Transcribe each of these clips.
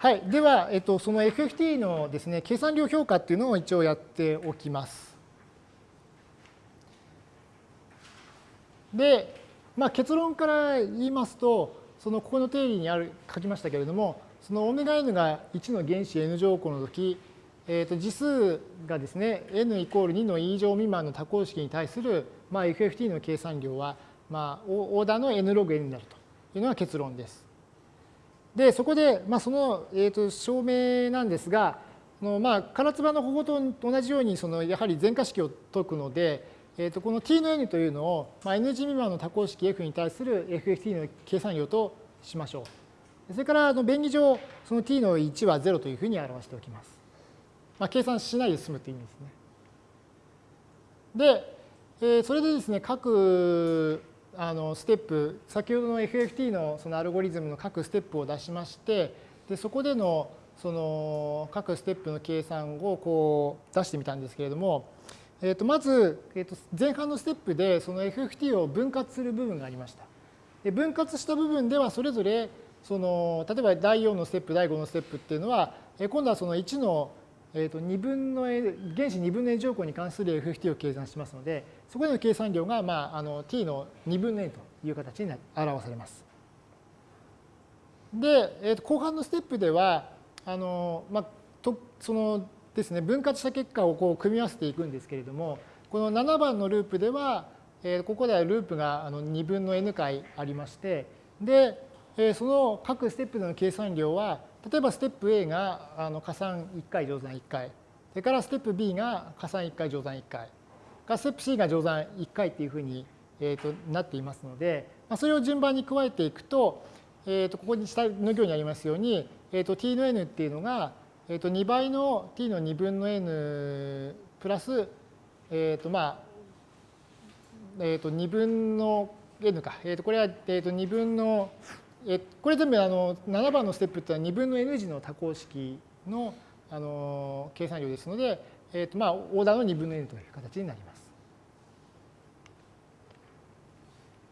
はい、では、えっと、その FFT のですね、計算量評価っていうのを一応やっておきます。で、まあ、結論から言いますと、そのここの定理にある書きましたけれども、その ωn が1の原子 n 乗項の時、えー、と次数がですね、n イコール2の e 乗未満の多項式に対する、まあ、FFT の計算量は、まあ、オーダーの n ログ n になるというのが結論です。で、そこで、まあ、その、えー、と証明なんですが、のまあ、唐津波の方法と同じように、そのやはり全化式を解くので、えー、とこの t の n というのを、まあ、n 次未満の多項式 f に対する FFT の計算量としましょう。それからあの便宜上、その t の1は0というふうに表しておきます。まあ、計算しないで済むという意味ですね。で、えー、それでですね、各あのステップ、先ほどの FFT のそのアルゴリズムの各ステップを出しまして、でそこでのその各ステップの計算をこう出してみたんですけれども、えー、とまず、えー、と前半のステップでその FFT を分割する部分がありました。で分割した部分ではそれぞれその例えば第4のステップ第5のステップっていうのは今度はその1のえー、と2分の n 原子2分の n 乗項に関する FFT を計算しますので、そこでの計算量が、まあ、あの t の2分の n という形に表されます。で、えー、と後半のステップでは、あのまあ、とそのですね、分割した結果をこう組み合わせていくんですけれども、この7番のループでは、えー、ここではループがあの2分の n 回ありまして、で、えー、その各ステップの計算量は、例えばステップ A があの加算1回乗算1回。それからステップ B が加算1回乗算1回。がステップ C が乗算1回っていうふうに、えー、となっていますので、まあ、それを順番に加えていくと,、えー、とここに下の行にありますように、えー、と t の n っていうのが、えー、と2倍の t の2分の n プラス、えー、とまあ、えー、と2分の n か、えー、とこれは、えー、と2分のえこれ全部あの7番のステップっていうのは2分の n 次の多項式のあの計算量ですので、えーとまあ、オーダーの2分の n という形になります。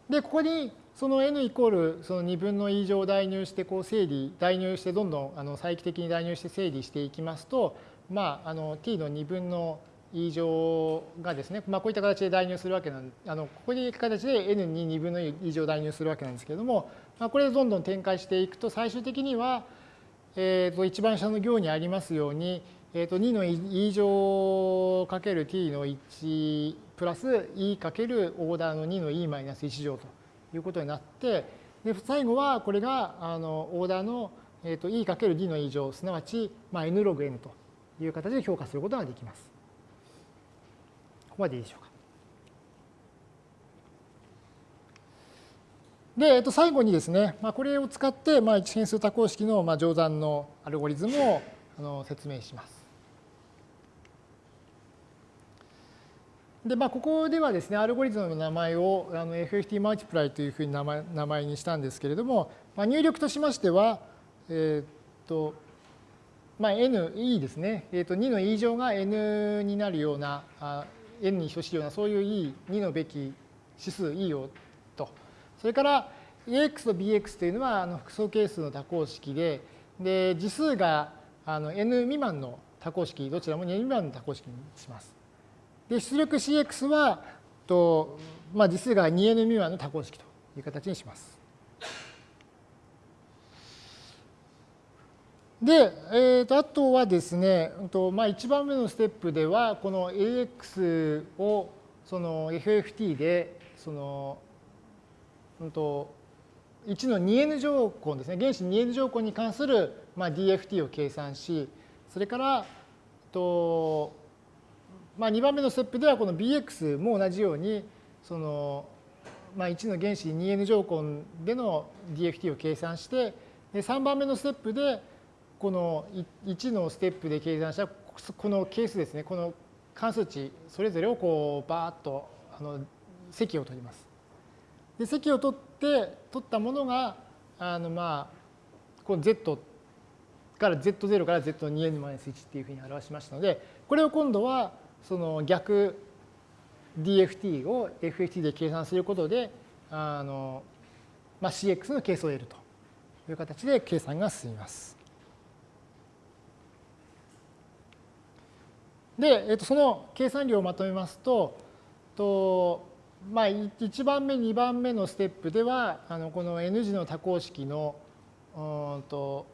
で、ここにその n イコールその2分の e 乗を代入してこう整理、代入してどんどんあの再帰的に代入して整理していきますと、まあ、あの t の2分の e 乗がですね、まあ、こういった形で代入するわけなんあのここに行く形で n に2分の e 乗を代入するわけなんですけれども、まあ、これでどんどん展開していくと最終的には、えー、と一番下の行にありますように、えー、と2の e 乗かける t の1プラス e かけるオーダーの2の e マイナス1乗ということになってで最後はこれがあのオーダーの、えー、と e かける d の e 乗すなわち、まあ、n ログ n という形で評価することができます。こまでいいでしょうか。で、えっと、最後にですね、まあ、これを使って、まあ、一変数多項式の、まあ、乗算のアルゴリズムをあの説明します。で、まあ、ここではですね、アルゴリズムの名前をあの FFT マルチプライというふうに名前名前にしたんですけれども、まあ、入力としましては、えっと、まあ、n、e ですね、えっと、2の e 乗が n になるような、n に等しいようなそういう e、2のべき指数 e をと。それから ax と bx というのはあの複素係数の多項式で、で次数があの n 未満の多項式、どちらも n 未満の多項式にします。で出力 cx はと、まあ、次数が 2n 未満の多項式という形にします。で、えー、とあとはですね、とまあ、1番目のステップでは、この AX をその FFT で、その、うんと、1の 2n 乗項ですね、原子 2n 乗項に関する、まあ、DFT を計算し、それから、とまあ、2番目のステップでは、この BX も同じように、その、まあ、1の原子 2n 乗項での DFT を計算して、で3番目のステップで、この1のステップで計算したこの係数ですね、この関数値、それぞれをこうバーッとあの積を取ります。で、積を取って、取ったものが、あのまあ、この z から z0 から z2n-1 っていうふうに表しましたので、これを今度はその逆 DFT を FFT で計算することで、あのまあ、CX の係数を得るという形で計算が進みます。で、えっと、その計算量をまとめますと、とまあ、1番目、2番目のステップでは、あのこの N 字の多項式のうんと、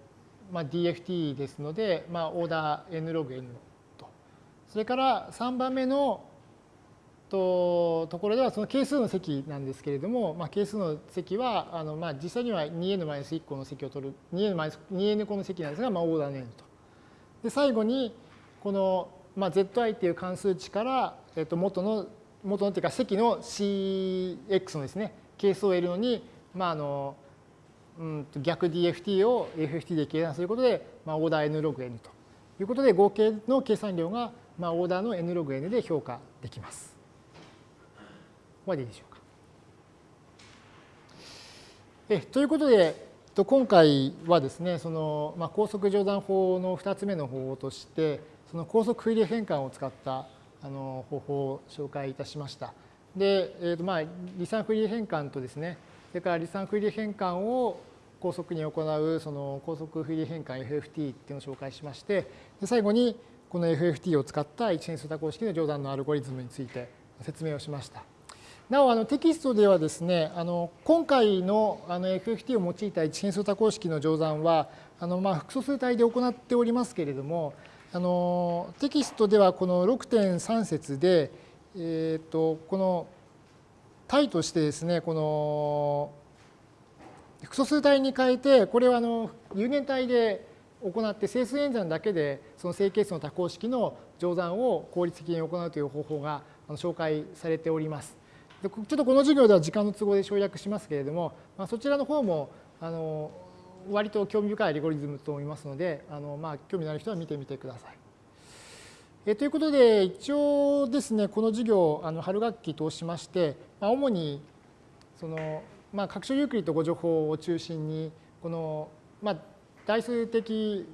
まあ、DFT ですので、まあ、オーダー N ログ N と。それから3番目のとところではその係数の積なんですけれども、まあ、係数の積はあの、まあ、実際には 2n-1 個の積を取る 2n 個の積なんですが、まあ、オーダーの n と。で最後にこの、まあ、zi っていう関数値から、えっと、元の元のっていうか積の cx のですね係数を得るのに、まああのうん、逆 DFT を FFT で計算することで、まあ、オーダー n ログ n ということで合計の計算量が、まあ、オーダーの n ログ n で評価できます。ここまでいいでしょうか。えということで、今回はですね、その、まあ、高速乗算法の2つ目の方法として、その高速フーリエ変換を使ったあの方法を紹介いたしました。で、えーとまあ、離散フーリエ変換とですね、それから離散フーリエ変換を高速に行うその高速フーリエ変換 FFT っていうのを紹介しまして、で最後にこの FFT を使った一変数多項式の乗算のアルゴリズムについて説明をしました。なおあのテキストではですねあの今回のあの FFT を用いた一変数多項式の乗算はあのまあ複素数体で行っておりますけれどもあのテキストではこの6.3節で、えー、とこの体としてですねこの複素数体に変えてこれはあの有限体で行って整数演算だけでその正係数の多項式の乗算を効率的に行うという方法が紹介されております。ちょっとこの授業では時間の都合で省略しますけれども、まあ、そちらの方もあの割と興味深いアルゴリズムと思いますので、あのまあ、興味のある人は見てみてください。えということで、一応ですね、この授業、あの春学期通しまして、まあ、主にその、まあ、拡張ユークリッド誤助法を中心に、この、まあ、代数的、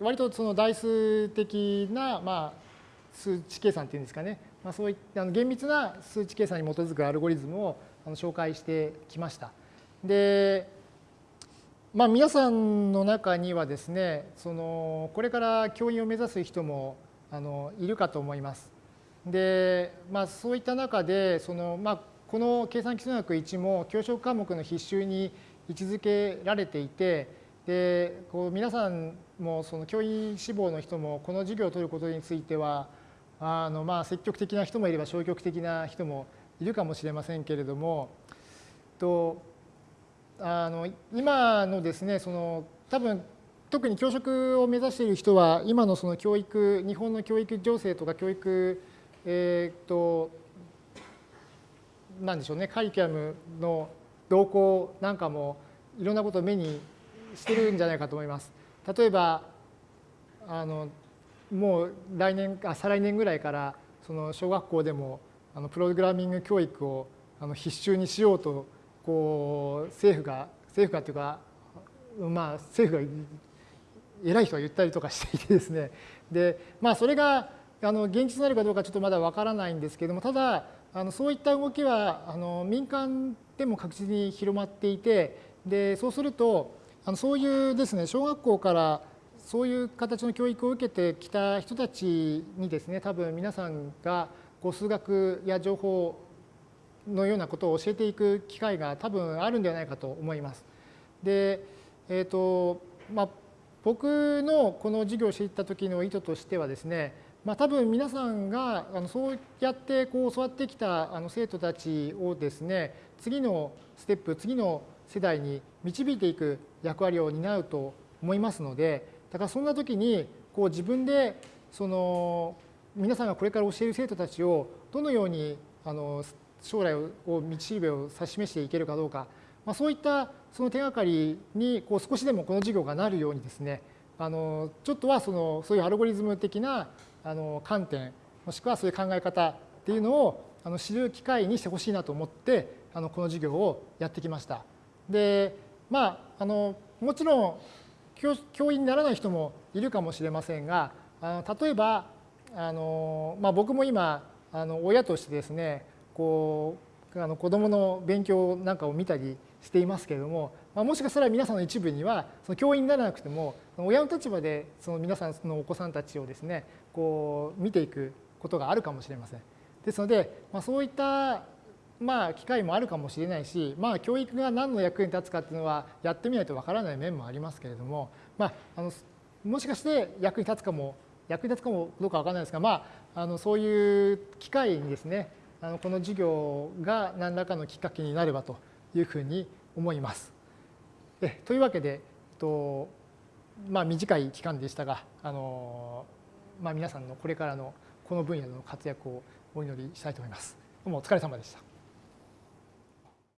割とその代数的な、まあ、数値計算っていうんですかね、まあ、そういった厳密な数値計算に基づくアルゴリズムを紹介してきました。で、まあ、皆さんの中にはですねそのこれから教員を目指す人もあのいるかと思います。で、まあ、そういった中でその、まあ、この計算基礎学1も教職科目の必修に位置づけられていてでこう皆さんもその教員志望の人もこの授業を取ることについてはあのまあ積極的な人もいれば消極的な人もいるかもしれませんけれどもとあの今のですねその多分特に教職を目指している人は今のその教育日本の教育情勢とか教育えっ、となんでしょうねカリキュラムの動向なんかもいろんなことを目にしてるんじゃないかと思います。例えばあのもう来年あ再来年ぐらいからその小学校でもあのプログラミング教育をあの必修にしようとこう政府が政府がというかまあ政府が偉い人が言ったりとかしていてですね。でまあそれがあの現実になるかどうかちょっとまだわからないんですけれどもただあのそういった動きはあの民間でも確実に広まっていてでそうするとあのそういうですね小学校からそういう形の教育を受けてきた人たちにですね多分皆さんがこう数学や情報のようなことを教えていく機会が多分あるんではないかと思います。で、えーとまあ、僕のこの授業をしていった時の意図としてはですね、まあ、多分皆さんがあのそうやってこう教わってきたあの生徒たちをですね次のステップ次の世代に導いていく役割を担うと思いますのでだからそんな時にこう自分でその皆さんがこれから教える生徒たちをどのようにあの将来を道しるべを指し示していけるかどうか、まあ、そういったその手がかりにこう少しでもこの授業がなるようにですねあのちょっとはそのそういうアルゴリズム的なあの観点もしくはそういう考え方っていうのをあの知る機会にしてほしいなと思ってあのこの授業をやってきました。でまああのもちろん教員にならない人もいるかもしれませんがあの例えばあの、まあ、僕も今あの親としてですねこうあの子どもの勉強なんかを見たりしていますけれどもまあ、もしかしたら皆さんの一部にはその教員にならなくても親の立場でその皆さんのお子さんたちをですねこう見ていくことがあるかもしれません。ですので、まあ、そういったまあ機会もあるかもしれないし、まあ、教育が何の役に立つかっていうのはやってみないとわからない面もありますけれども、まあ、あのもしかして役に立つかも役に立つかもどうかわからないですが、まあ、あのそういう機会にですねあのこの授業が何らかのきっかけになればというふうに思います。えというわけで、とまあ、短い期間でしたがあの、まあ、皆さんのこれからのこの分野での活躍をお祈りしたいと思います。どうもお疲れ様でした。